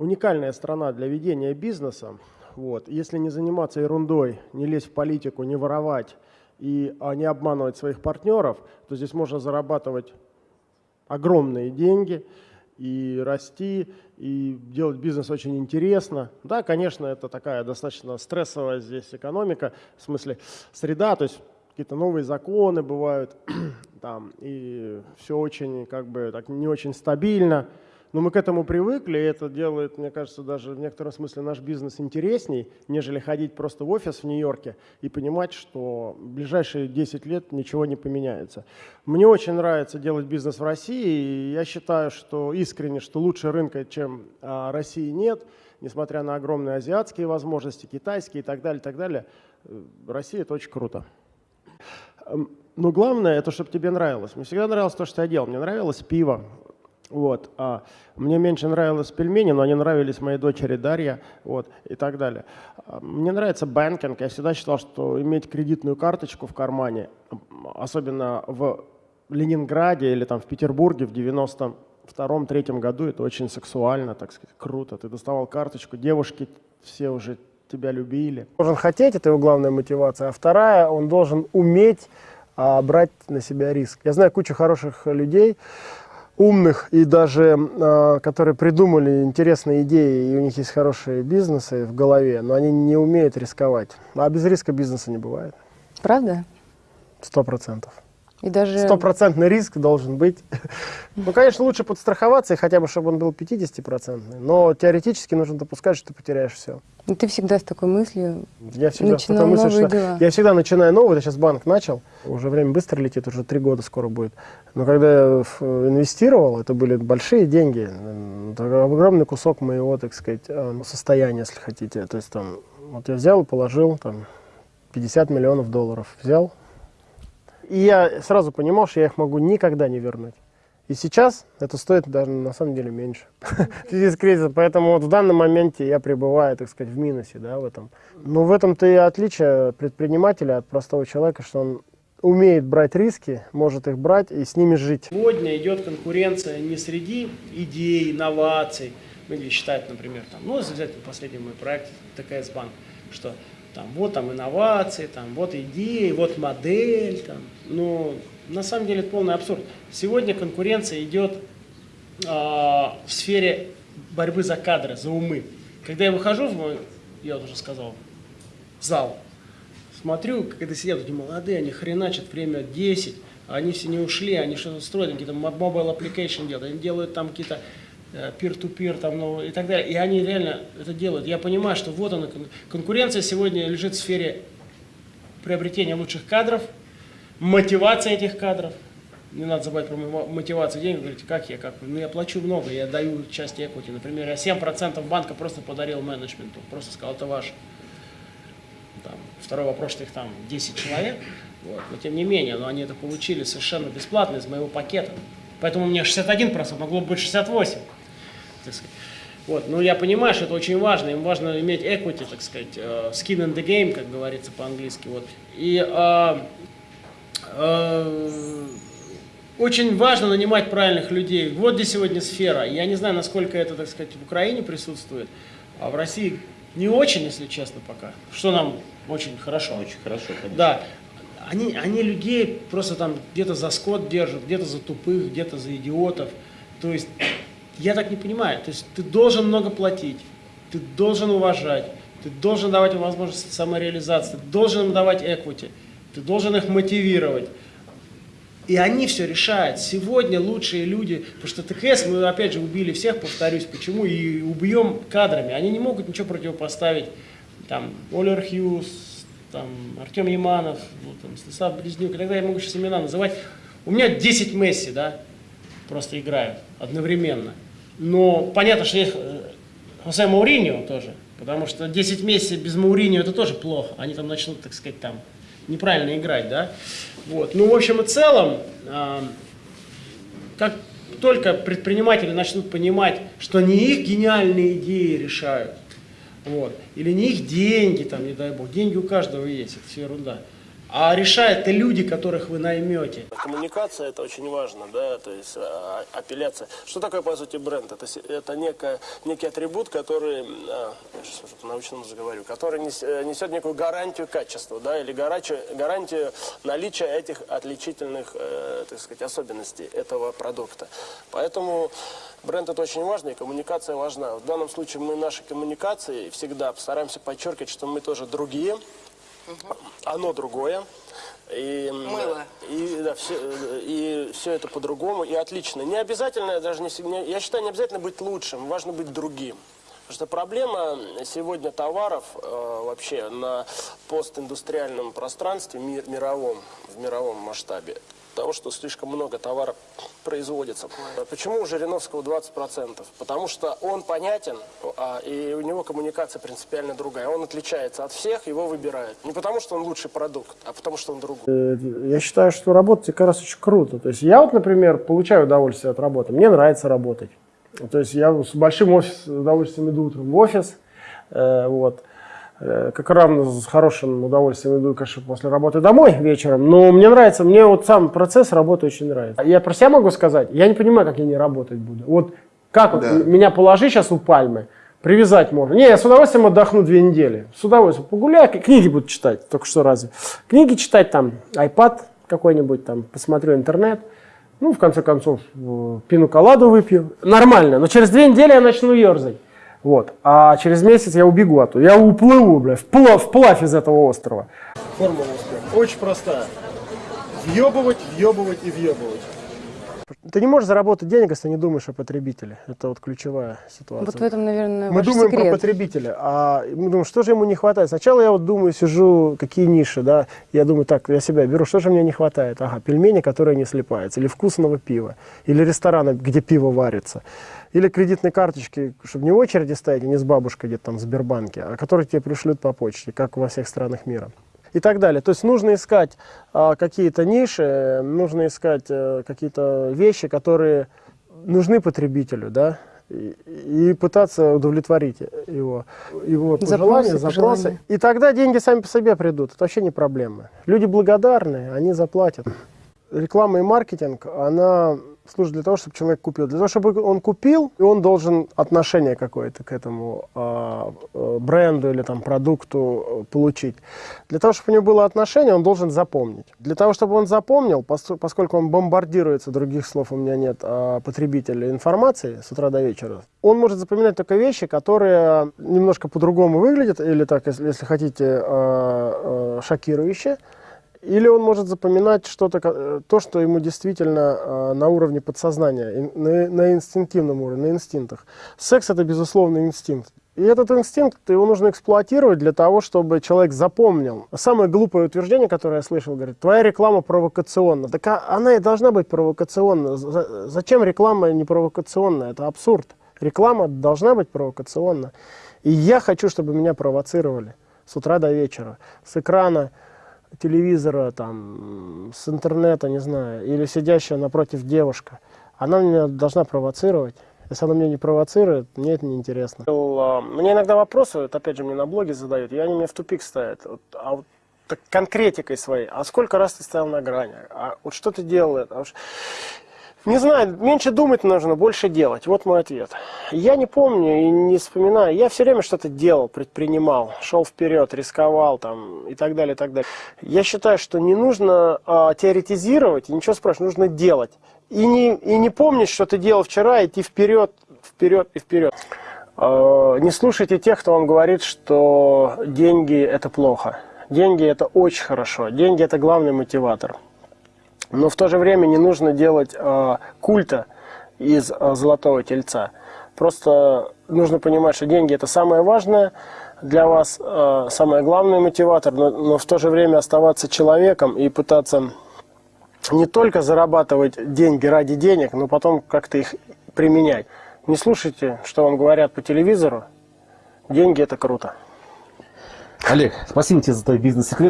уникальная страна для ведения бизнеса. Вот. Если не заниматься ерундой, не лезть в политику, не воровать и а, не обманывать своих партнеров, то здесь можно зарабатывать огромные деньги и расти, и делать бизнес очень интересно. Да, конечно, это такая достаточно стрессовая здесь экономика, в смысле среда, то есть какие-то новые законы бывают, там, и все очень, как бы, так, не очень стабильно. Но мы к этому привыкли, и это делает, мне кажется, даже в некотором смысле наш бизнес интересней, нежели ходить просто в офис в Нью-Йорке и понимать, что в ближайшие 10 лет ничего не поменяется. Мне очень нравится делать бизнес в России, и я считаю, что искренне, что лучше рынка, чем а, России нет, несмотря на огромные азиатские возможности, китайские и так далее, и так далее. Э, Россия – это очень круто. Эм, но главное, это чтобы тебе нравилось. Мне всегда нравилось то, что я делал. Мне нравилось пиво, вот. А мне меньше нравилось пельмени, но они нравились моей дочери Дарья вот, и так далее. А, мне нравится банкинг. Я всегда считал, что иметь кредитную карточку в кармане, особенно в Ленинграде или там в Петербурге в 92 третьем году, это очень сексуально, так сказать, круто. Ты доставал карточку, девушки все уже тебя любили. Должен хотеть, это его главная мотивация. А вторая, он должен уметь а, брать на себя риск. Я знаю кучу хороших людей, умных и даже э, которые придумали интересные идеи, и у них есть хорошие бизнесы в голове, но они не умеют рисковать. А без риска бизнеса не бывает. Правда? Сто процентов. И даже... Стопроцентный риск должен быть. Ну, конечно, лучше подстраховаться, и хотя бы, чтобы он был 50-процентный. Но теоретически нужно допускать, что ты потеряешь все. И ты всегда с такой мыслью я всегда начинал мысль, новые что дела. Я всегда начинаю новый, я сейчас банк начал, уже время быстро летит, уже три года скоро будет. Но когда я инвестировал, это были большие деньги, это огромный кусок моего, так сказать, э, состояния, если хотите. То есть там, вот я взял и положил там 50 миллионов долларов, взял, и я сразу понимал, что я их могу никогда не вернуть. И сейчас это стоит даже на самом деле меньше в связи с кризисом. Поэтому вот в данном моменте я пребываю, так сказать, в минусе да, в этом. Но в этом-то и отличие предпринимателя от простого человека, что он умеет брать риски, может их брать и с ними жить. Сегодня идет конкуренция не среди идей, инноваций, ну или считают, например, там, ну, взять последний мой проект ТКС Банк, что там, вот там инновации, там, вот идеи, вот модель, там, но на самом деле это полный абсурд. Сегодня конкуренция идет э, в сфере борьбы за кадры, за умы. Когда я выхожу в мой, я уже сказал, зал, смотрю, когда сидят эти молодые, они хреначат время 10, а они все не ушли, они что-то строят, какие-то mobile application делают, они делают там какие-то Э, peer-to-peer там, ну, и так далее. И они реально это делают. Я понимаю, что вот она, конкуренция сегодня лежит в сфере приобретения лучших кадров, мотивация этих кадров. Не надо забывать про мотивацию денег. Говорите, как я, как Ну, я плачу много, я даю часть equity. Например, я 7% банка просто подарил менеджменту. Просто сказал, это ваше. Там, второй вопрос, что их там 10 человек. Вот. Но тем не менее, но они это получили совершенно бесплатно из моего пакета. Поэтому у меня 61%, могло быть 68% так сказать. Вот. Но я понимаю, что это очень важно. Им важно иметь equity, так сказать, uh, skin in the game, как говорится по-английски. Вот. И uh, uh, очень важно нанимать правильных людей. Вот где сегодня сфера. Я не знаю, насколько это, так сказать, в Украине присутствует, а в России не очень, если честно, пока. Что нам очень хорошо. Очень хорошо, конечно. Да. Они, они людей просто там где-то за скот держат, где-то за тупых, где-то за идиотов. То есть я так не понимаю. То есть ты должен много платить, ты должен уважать, ты должен давать им возможность самореализации, ты должен им давать equity, ты должен их мотивировать. И они все решают. Сегодня лучшие люди, потому что ТКС мы опять же убили всех, повторюсь, почему, и убьем кадрами. Они не могут ничего противопоставить. Там Олер Хьюз, там Артем Яманов, вот, там, Станислав Близнюк, и так далее, я могу сейчас имена называть. У меня 10 Месси, да, просто играют одновременно. Но понятно, что есть э, Хосе Мауриньо тоже, потому что 10 месяцев без Мауриньо это тоже плохо. Они там начнут, так сказать, там неправильно играть, да. Вот. Ну, в общем и целом, э, как только предприниматели начнут понимать, что не их гениальные идеи решают, вот, или не их деньги, там, не дай бог, деньги у каждого есть, это все ерунда. А решают и люди, которых вы наймете. Коммуникация это очень важно, да, то есть а, апелляция. Что такое по сути бренд? Это, это некая, некий атрибут, который, а, я сейчас по-научному заговорю, который нес- э, несет некую гарантию качества, да, или гарантию, наличия этих отличительных, э, так сказать, особенностей этого продукта. Поэтому бренд это очень важно, и коммуникация важна. В данном случае мы нашей коммуникацией всегда стараемся подчеркивать, что мы тоже другие, оно другое. И, Мыло. И, да, все, и все это по-другому, и отлично. Не обязательно, даже не, я считаю, не обязательно быть лучшим, важно быть другим. Потому что проблема сегодня товаров э, вообще на постиндустриальном пространстве ми- мировом, в мировом масштабе, того, что слишком много товаров производится. Почему у Жириновского 20%? Потому что он понятен, а, и у него коммуникация принципиально другая. Он отличается от всех, его выбирают. Не потому, что он лучший продукт, а потому, что он другой. Я считаю, что работать как раз очень круто. То есть я вот, например, получаю удовольствие от работы. Мне нравится работать. То есть я с большим офис, удовольствием иду утром в офис. э, вот. Э, как равно с хорошим удовольствием иду, конечно, после работы домой вечером. Но мне нравится, мне вот сам процесс работы очень нравится. Я про себя могу сказать, я не понимаю, как я не работать буду. Вот как вот Да. м- меня положи сейчас у пальмы, привязать можно. Не, я с удовольствием отдохну две недели. С удовольствием погуляю, книги буду читать, только что разве. Книги читать там, iPad какой-нибудь там, посмотрю интернет. Ну, в конце концов, э, пину-коладу выпью. Нормально, но через две недели я начну ерзать. Вот. А через месяц я убегу оттуда. Я уплыву, бля, вплавь, вплавь из этого острова. Формула успеха очень простая. Въебывать, въебывать и въебывать. Ты не можешь заработать денег, если не думаешь о потребителе. Это вот ключевая ситуация. Вот в этом, наверное, Мы думаем секрет. про потребителя, а мы думаем, что же ему не хватает. Сначала я вот думаю, сижу, какие ниши, да, я думаю, так, я себя беру, что же мне не хватает? Ага, пельмени, которые не слипаются, или вкусного пива, или ресторана, где пиво варится, или кредитные карточки, чтобы не в очереди стоять, и не с бабушкой где-то там в Сбербанке, а которые тебе пришлют по почте, как во всех странах мира. И так далее. То есть нужно искать а, какие-то ниши, нужно искать а, какие-то вещи, которые нужны потребителю, да, и, и пытаться удовлетворить его, его пожелания, Запросы, запросы. пожелания. И тогда деньги сами по себе придут. Это вообще не проблема. Люди благодарны, они заплатят. Реклама и маркетинг, она служит для того, чтобы человек купил. Для того, чтобы он купил, и он должен отношение какое-то к этому э, бренду или там, продукту э, получить. Для того, чтобы у него было отношение, он должен запомнить. Для того, чтобы он запомнил, пос- поскольку он бомбардируется, других слов у меня нет, а, потребителя информации с утра до вечера, он может запоминать только вещи, которые немножко по-другому выглядят, или так, если, если хотите, а, а, шокирующие. Или он может запоминать что-то, э, то, что ему действительно э, на уровне подсознания, на, на инстинктивном уровне, на инстинктах. Секс это безусловно инстинкт. И этот инстинкт его нужно эксплуатировать для того, чтобы человек запомнил. Самое глупое утверждение, которое я слышал, говорит, твоя реклама провокационна. Так а- она и должна быть провокационна. За- Зачем реклама не провокационная? Это абсурд. Реклама должна быть провокационна. И я хочу, чтобы меня провоцировали с утра до вечера, с экрана телевизора, там, с интернета, не знаю, или сидящая напротив девушка, она меня должна провоцировать. Если она меня не провоцирует, мне это неинтересно. Мне иногда вопросы, вот опять же, мне на блоге задают, и они меня в тупик ставят. Вот, а вот так конкретикой своей, а сколько раз ты стоял на грани? А вот что ты делал? А уж- Не знаю, меньше думать нужно, больше делать. Вот мой ответ. Я не помню и не вспоминаю. Я все время что-то делал, предпринимал, шел вперед, рисковал там и так далее, и так далее. Я считаю, что не нужно а, теоретизировать ничего спрашивать, нужно делать. И не, и не помнить, что ты делал вчера, идти вперед, вперед и вперед. А, Не слушайте тех, кто вам говорит, что деньги это плохо. Деньги это очень хорошо. Деньги это главный мотиватор. Но в то же время не нужно делать э, культа из э, золотого тельца. Просто нужно понимать, что деньги это самое важное для вас, э, самый главный мотиватор, но, но в то же время оставаться человеком и пытаться не только зарабатывать деньги ради денег, но потом как-то их применять. Не слушайте, что вам говорят по телевизору. Деньги это круто. Олег, спасибо тебе за твои бизнес-секреты.